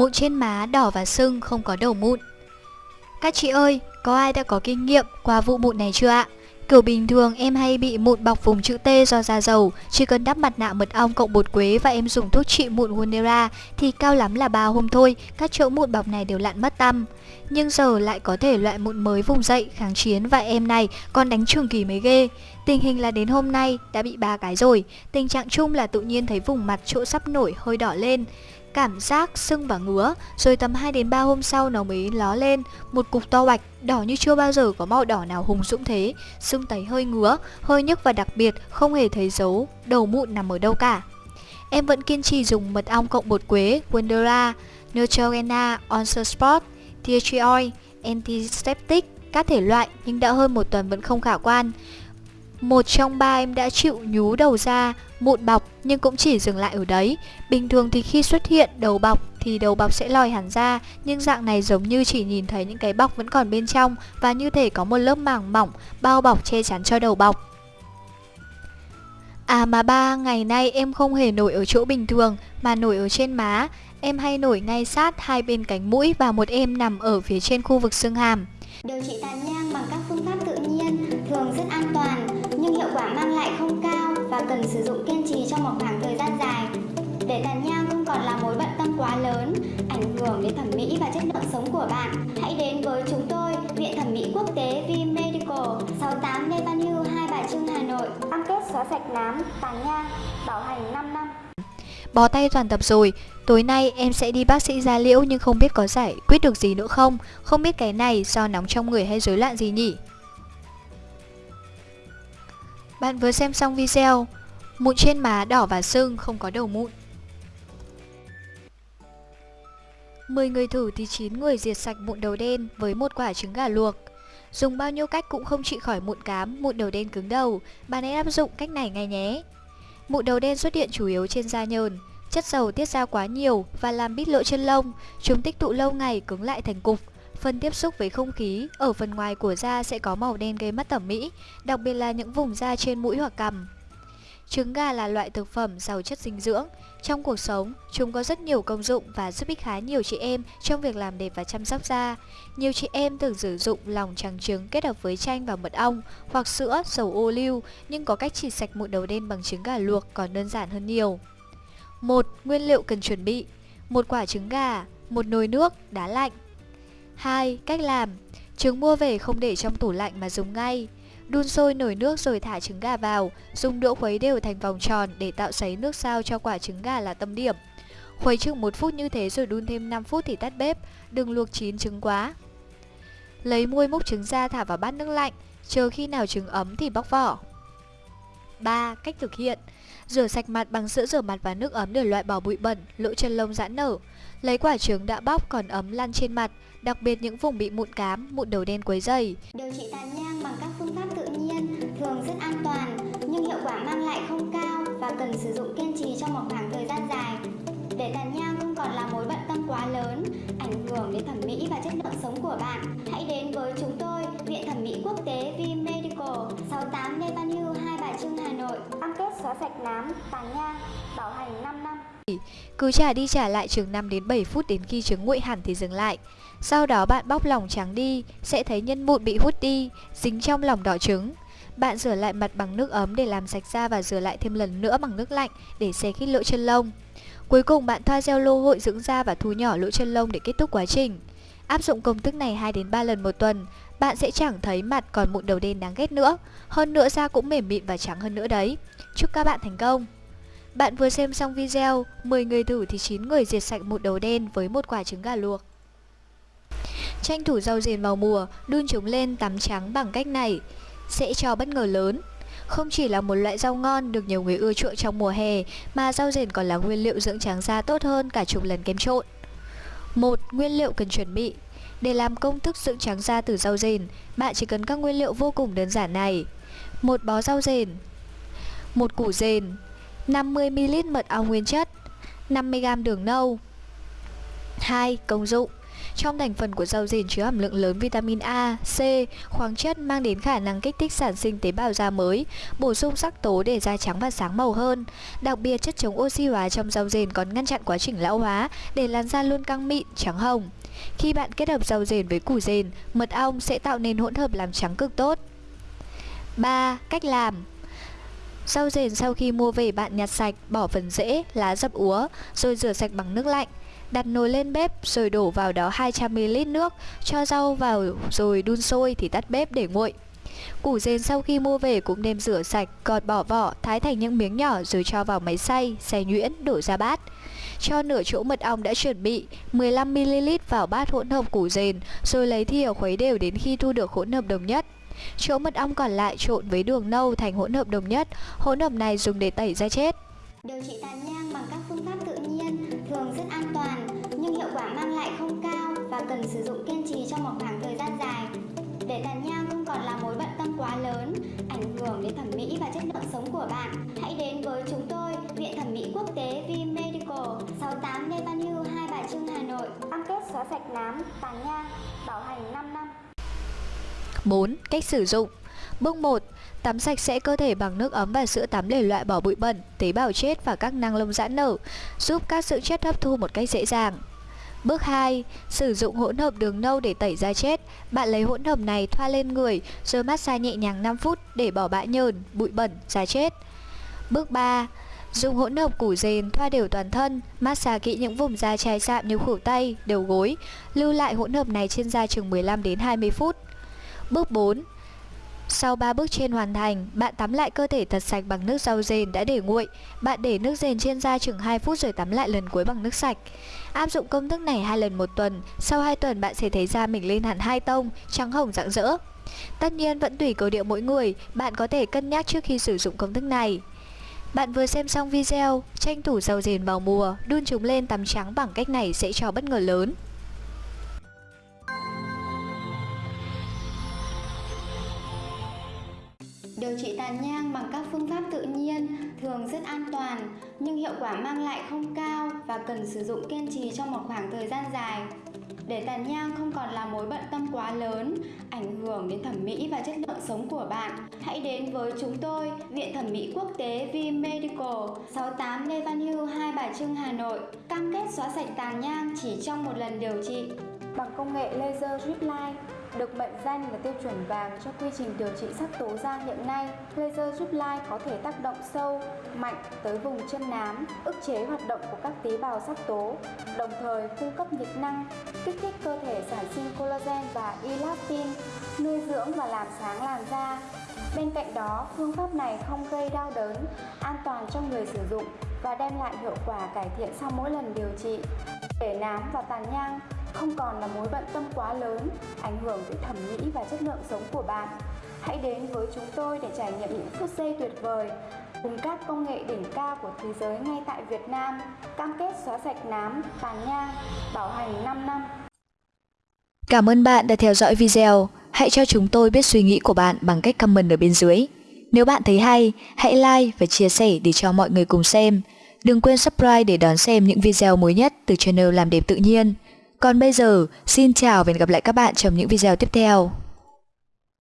Mụn trên má đỏ và sưng không có đầu mụn Các chị ơi, có ai đã có kinh nghiệm qua vụ mụn này chưa ạ? Kiểu bình thường em hay bị mụn bọc vùng chữ T do da dầu, chỉ cần đắp mặt nạ mật ong cộng bột quế và em dùng thuốc trị mụn Wonera thì cao lắm là 3 hôm thôi, các chỗ mụn bọc này đều lặn mất tăm. Nhưng giờ lại có thể loại mụn mới vùng dậy, kháng chiến và em này còn đánh trường kỳ mới ghê. Tình hình là đến hôm nay đã bị ba cái rồi, tình trạng chung là tự nhiên thấy vùng mặt chỗ sắp nổi hơi đỏ lên cảm giác sưng và ngứa, rồi tầm 2 đến 3 hôm sau nó mới ló lên, một cục to bạch, đỏ như chưa bao giờ có màu đỏ nào hùng dũng thế, sưng tấy hơi ngứa, hơi nhức và đặc biệt không hề thấy dấu đầu mụn nằm ở đâu cả. Em vẫn kiên trì dùng mật ong cộng bột quế, Wondera, Neutrogena, Onser Sport, Tea Tree Oil, Antiseptic, các thể loại nhưng đã hơn một tuần vẫn không khả quan. Một trong ba em đã chịu nhú đầu ra, mụn bọc nhưng cũng chỉ dừng lại ở đấy. Bình thường thì khi xuất hiện đầu bọc thì đầu bọc sẽ lòi hẳn ra, nhưng dạng này giống như chỉ nhìn thấy những cái bọc vẫn còn bên trong và như thể có một lớp màng mỏng bao bọc che chắn cho đầu bọc. À mà ba, ngày nay em không hề nổi ở chỗ bình thường mà nổi ở trên má. Em hay nổi ngay sát hai bên cánh mũi và một em nằm ở phía trên khu vực xương hàm. Điều trị tàn nhang bằng các cần sử dụng kiên trì trong một khoảng thời gian dài. Để tàn nhang không còn là mối bận tâm quá lớn, ảnh hưởng đến thẩm mỹ và chất lượng sống của bạn, hãy đến với chúng tôi, Viện Thẩm mỹ Quốc tế V Medical, 68 Lê Văn Hưu, Hai Bà Trưng, Hà Nội. Cam kết xóa sạch nám, tàn nhang, bảo hành 5 năm. Bó tay toàn tập rồi, tối nay em sẽ đi bác sĩ da liễu nhưng không biết có giải quyết được gì nữa không Không biết cái này do nóng trong người hay rối loạn gì nhỉ Bạn vừa xem xong video Mụn trên má đỏ và sưng không có đầu mụn. 10 người thử thì 9 người diệt sạch mụn đầu đen với một quả trứng gà luộc. Dùng bao nhiêu cách cũng không trị khỏi mụn cám, mụn đầu đen cứng đầu. Bạn hãy áp dụng cách này ngay nhé. Mụn đầu đen xuất hiện chủ yếu trên da nhờn. Chất dầu tiết ra quá nhiều và làm bít lỗ chân lông. Chúng tích tụ lâu ngày cứng lại thành cục. Phần tiếp xúc với không khí ở phần ngoài của da sẽ có màu đen gây mất thẩm mỹ Đặc biệt là những vùng da trên mũi hoặc cằm. Trứng gà là loại thực phẩm giàu chất dinh dưỡng. Trong cuộc sống, chúng có rất nhiều công dụng và giúp ích khá nhiều chị em trong việc làm đẹp và chăm sóc da. Nhiều chị em thường sử dụng lòng trắng trứng kết hợp với chanh và mật ong hoặc sữa, dầu ô liu, nhưng có cách chỉ sạch mụn đầu đen bằng trứng gà luộc còn đơn giản hơn nhiều. 1. Nguyên liệu cần chuẩn bị một quả trứng gà, một nồi nước, đá lạnh 2. Cách làm Trứng mua về không để trong tủ lạnh mà dùng ngay Đun sôi nổi nước rồi thả trứng gà vào, dùng đũa khuấy đều thành vòng tròn để tạo sấy nước sao cho quả trứng gà là tâm điểm. Khuấy chừng 1 phút như thế rồi đun thêm 5 phút thì tắt bếp, đừng luộc chín trứng quá. Lấy muôi múc trứng ra thả vào bát nước lạnh, chờ khi nào trứng ấm thì bóc vỏ. 3. Cách thực hiện Rửa sạch mặt bằng sữa rửa mặt và nước ấm để loại bỏ bụi bẩn, lỗ chân lông giãn nở. Lấy quả trứng đã bóc còn ấm lăn trên mặt, đặc biệt những vùng bị mụn cám, mụn đầu đen quấy dày. Điều trị tàn nhang và cần sử dụng kiên trì trong một khoảng thời gian dài. Để tàn nhang không còn là mối bận tâm quá lớn, ảnh hưởng đến thẩm mỹ và chất lượng sống của bạn, hãy đến với chúng tôi, Viện Thẩm mỹ Quốc tế V Medical, 68 Lê Văn Hưu, Hai Bà Trưng, Hà Nội. Cam kết xóa sạch nám, tàn nhang, bảo hành 5 năm. Cứ trả đi trả lại chừng 5 đến 7 phút đến khi trứng nguội hẳn thì dừng lại. Sau đó bạn bóc lòng trắng đi, sẽ thấy nhân mụn bị hút đi, dính trong lòng đỏ trứng. Bạn rửa lại mặt bằng nước ấm để làm sạch da và rửa lại thêm lần nữa bằng nước lạnh để xé khít lỗ chân lông. Cuối cùng bạn thoa gel lô hội dưỡng da và thu nhỏ lỗ chân lông để kết thúc quá trình. Áp dụng công thức này 2 đến 3 lần một tuần, bạn sẽ chẳng thấy mặt còn mụn đầu đen đáng ghét nữa. Hơn nữa da cũng mềm mịn và trắng hơn nữa đấy. Chúc các bạn thành công! Bạn vừa xem xong video, 10 người thử thì 9 người diệt sạch mụn đầu đen với một quả trứng gà luộc. Tranh thủ rau dền vào mùa, đun chúng lên tắm trắng bằng cách này sẽ cho bất ngờ lớn. Không chỉ là một loại rau ngon được nhiều người ưa chuộng trong mùa hè, mà rau rền còn là nguyên liệu dưỡng trắng da tốt hơn cả chục lần kem trộn. Một Nguyên liệu cần chuẩn bị Để làm công thức dưỡng trắng da từ rau rền, bạn chỉ cần các nguyên liệu vô cùng đơn giản này. Một bó rau rền, một củ rền, 50ml mật ong nguyên chất, 50g đường nâu. 2. Công dụng trong thành phần của rau dền chứa hàm lượng lớn vitamin A, C, khoáng chất mang đến khả năng kích thích sản sinh tế bào da mới, bổ sung sắc tố để da trắng và sáng màu hơn. Đặc biệt chất chống oxy hóa trong rau dền còn ngăn chặn quá trình lão hóa để làn da luôn căng mịn, trắng hồng. Khi bạn kết hợp rau dền với củ dền, mật ong sẽ tạo nên hỗn hợp làm trắng cực tốt. 3. Cách làm Rau dền sau khi mua về bạn nhặt sạch, bỏ phần rễ, lá dập úa, rồi rửa sạch bằng nước lạnh. Đặt nồi lên bếp rồi đổ vào đó 200ml nước, cho rau vào rồi đun sôi thì tắt bếp để nguội. Củ dền sau khi mua về cũng nên rửa sạch, gọt bỏ vỏ, thái thành những miếng nhỏ rồi cho vào máy xay, xay nhuyễn, đổ ra bát. Cho nửa chỗ mật ong đã chuẩn bị 15ml vào bát hỗn hợp củ dền, rồi lấy thìa khuấy đều đến khi thu được hỗn hợp đồng nhất. Chỗ mật ong còn lại trộn với đường nâu thành hỗn hợp đồng nhất, hỗn hợp này dùng để tẩy da chết. Điều trị tàn nhang và cần sử dụng kiên trì trong một khoảng thời gian dài. Để tàn nhang không còn là mối bận tâm quá lớn, ảnh hưởng đến thẩm mỹ và chất lượng sống của bạn, hãy đến với chúng tôi, Viện Thẩm mỹ Quốc tế V Medical, 68 Lê Văn Hưu, Hai Bà Trưng, Hà Nội. Cam kết xóa sạch nám, tàn nhang, bảo hành 5 năm. 4. Cách sử dụng Bước 1. Tắm sạch sẽ cơ thể bằng nước ấm và sữa tắm để loại bỏ bụi bẩn, tế bào chết và các năng lông giãn nở, giúp các dưỡng chất hấp thu một cách dễ dàng. Bước 2. Sử dụng hỗn hợp đường nâu để tẩy da chết. Bạn lấy hỗn hợp này thoa lên người rồi massage nhẹ nhàng 5 phút để bỏ bã nhờn, bụi bẩn, da chết. Bước 3. Dùng hỗn hợp củ dền thoa đều toàn thân, massage kỹ những vùng da chai sạm như khuỷu tay, đầu gối. Lưu lại hỗn hợp này trên da chừng 15 đến 20 phút. Bước 4. Sau 3 bước trên hoàn thành, bạn tắm lại cơ thể thật sạch bằng nước rau dền đã để nguội. Bạn để nước dền trên da chừng 2 phút rồi tắm lại lần cuối bằng nước sạch. Áp dụng công thức này hai lần một tuần, sau 2 tuần bạn sẽ thấy da mình lên hẳn hai tông, trắng hồng rạng rỡ. Tất nhiên vẫn tùy cơ địa mỗi người, bạn có thể cân nhắc trước khi sử dụng công thức này. Bạn vừa xem xong video, tranh thủ rau dền vào mùa, đun chúng lên tắm trắng bằng cách này sẽ cho bất ngờ lớn. Điều trị tàn nhang bằng các phương pháp tự nhiên thường rất an toàn nhưng hiệu quả mang lại không cao và cần sử dụng kiên trì trong một khoảng thời gian dài. Để tàn nhang không còn là mối bận tâm quá lớn, ảnh hưởng đến thẩm mỹ và chất lượng sống của bạn, hãy đến với chúng tôi, Viện Thẩm mỹ Quốc tế V Medical, 68 Lê Văn Hưu, Hai Bà Trưng, Hà Nội. Cam kết xóa sạch tàn nhang chỉ trong một lần điều trị. Bằng công nghệ laser drip line, được mệnh danh là tiêu chuẩn vàng cho quy trình điều trị sắc tố da hiện nay, laser giúp lai có thể tác động sâu, mạnh tới vùng chân nám, ức chế hoạt động của các tế bào sắc tố, đồng thời cung cấp nhiệt năng, kích thích cơ thể sản sinh collagen và elastin, nuôi dưỡng và làm sáng làn da. Bên cạnh đó, phương pháp này không gây đau đớn, an toàn cho người sử dụng và đem lại hiệu quả cải thiện sau mỗi lần điều trị. Để nám và tàn nhang không còn là mối bận tâm quá lớn, ảnh hưởng tới thẩm mỹ và chất lượng sống của bạn. Hãy đến với chúng tôi để trải nghiệm những phút giây tuyệt vời cùng các công nghệ đỉnh cao của thế giới ngay tại Việt Nam, cam kết xóa sạch nám, tàn nhang, bảo hành 5 năm. Cảm ơn bạn đã theo dõi video. Hãy cho chúng tôi biết suy nghĩ của bạn bằng cách comment ở bên dưới. Nếu bạn thấy hay, hãy like và chia sẻ để cho mọi người cùng xem. Đừng quên subscribe để đón xem những video mới nhất từ channel Làm đẹp tự nhiên. Còn bây giờ, xin chào và hẹn gặp lại các bạn trong những video tiếp theo.